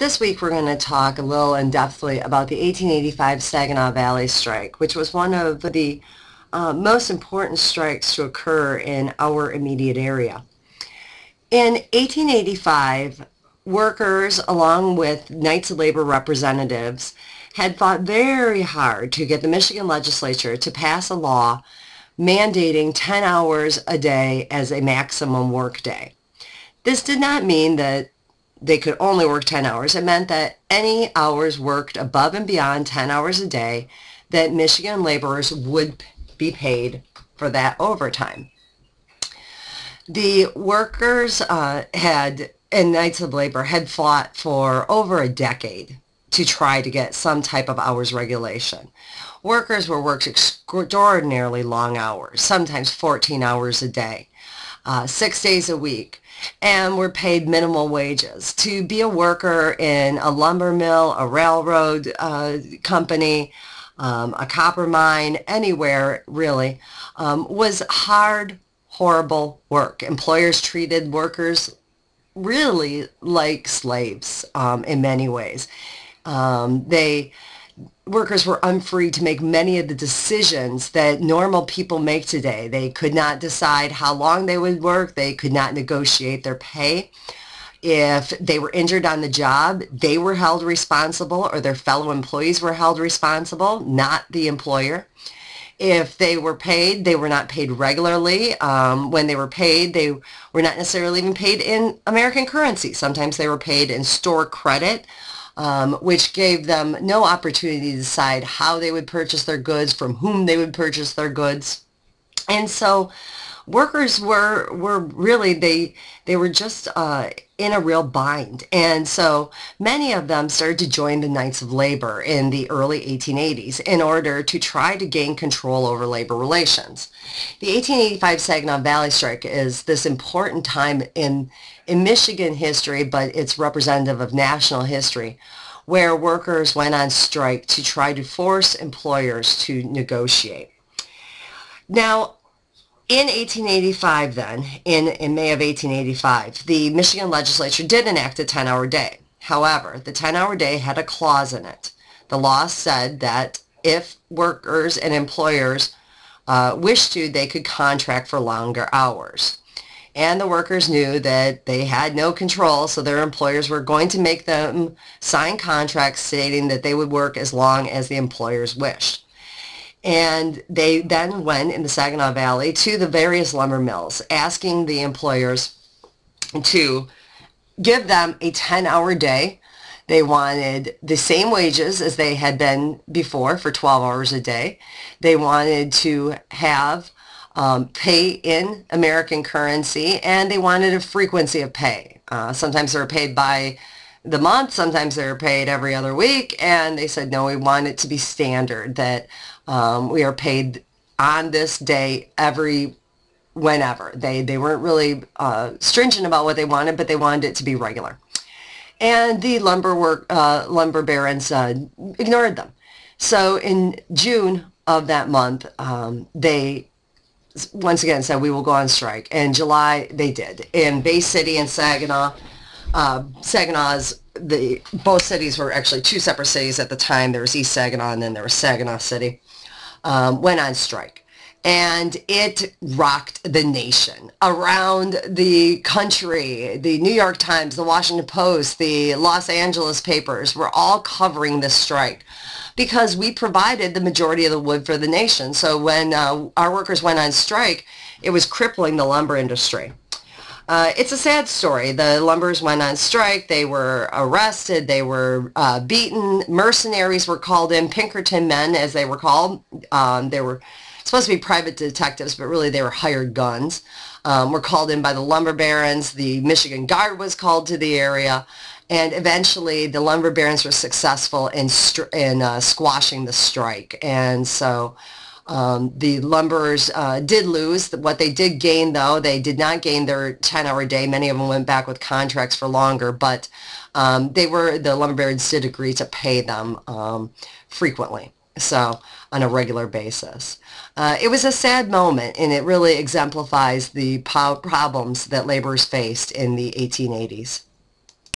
This week we're going to talk a little in-depthly about the 1885 Saginaw Valley Strike, which was one of the uh, most important strikes to occur in our immediate area. In 1885, workers along with Knights of Labor representatives had fought very hard to get the Michigan legislature to pass a law mandating 10 hours a day as a maximum work day. This did not mean that they could only work 10 hours. It meant that any hours worked above and beyond 10 hours a day, that Michigan laborers would be paid for that overtime. The workers uh, had, and Knights of Labor, had fought for over a decade to try to get some type of hours regulation. Workers were worked extraordinarily long hours, sometimes 14 hours a day, uh, six days a week and were paid minimal wages. To be a worker in a lumber mill, a railroad uh, company, um, a copper mine, anywhere really, um, was hard, horrible work. Employers treated workers really like slaves um, in many ways. Um, they workers were unfree to make many of the decisions that normal people make today. They could not decide how long they would work. They could not negotiate their pay. If they were injured on the job, they were held responsible or their fellow employees were held responsible, not the employer. If they were paid, they were not paid regularly. Um, when they were paid, they were not necessarily even paid in American currency. Sometimes they were paid in store credit um, which gave them no opportunity to decide how they would purchase their goods, from whom they would purchase their goods. And so workers were were really they they were just uh, in a real bind and so many of them started to join the Knights of Labor in the early 1880s in order to try to gain control over labor relations. The 1885 Saginaw Valley Strike is this important time in in Michigan history but it's representative of national history where workers went on strike to try to force employers to negotiate. Now in 1885 then, in, in May of 1885, the Michigan legislature did enact a 10-hour day. However, the 10-hour day had a clause in it. The law said that if workers and employers uh, wished to, they could contract for longer hours. And the workers knew that they had no control, so their employers were going to make them sign contracts stating that they would work as long as the employers wished. And they then went in the Saginaw Valley to the various lumber mills asking the employers to give them a 10-hour day. They wanted the same wages as they had been before for 12 hours a day. They wanted to have um, pay in American currency and they wanted a frequency of pay. Uh, sometimes they were paid by the month, sometimes they were paid every other week, and they said, no, we want it to be standard, that um, we are paid on this day every whenever. They, they weren't really uh, stringent about what they wanted, but they wanted it to be regular. And the lumber, work, uh, lumber barons uh, ignored them. So in June of that month, um, they once again said we will go on strike. And July, they did. In Bay City and Saginaw, uh, Saginaw's the both cities were actually two separate cities at the time. There was East Saginaw and then there was Saginaw City um, went on strike. And it rocked the nation around the country. The New York Times, the Washington Post, the Los Angeles papers were all covering this strike because we provided the majority of the wood for the nation. So when uh, our workers went on strike, it was crippling the lumber industry. Uh, it's a sad story. The lumbers went on strike. They were arrested. They were uh, beaten. Mercenaries were called in. Pinkerton men, as they were called. Um, they were supposed to be private detectives, but really they were hired guns. Um, were called in by the lumber barons. The Michigan Guard was called to the area. And eventually the lumber barons were successful in, in uh, squashing the strike. And so um, the lumberers uh, did lose. What they did gain, though, they did not gain their 10-hour day. Many of them went back with contracts for longer, but um, they were the lumber barons did agree to pay them um, frequently, so on a regular basis. Uh, it was a sad moment, and it really exemplifies the problems that laborers faced in the 1880s.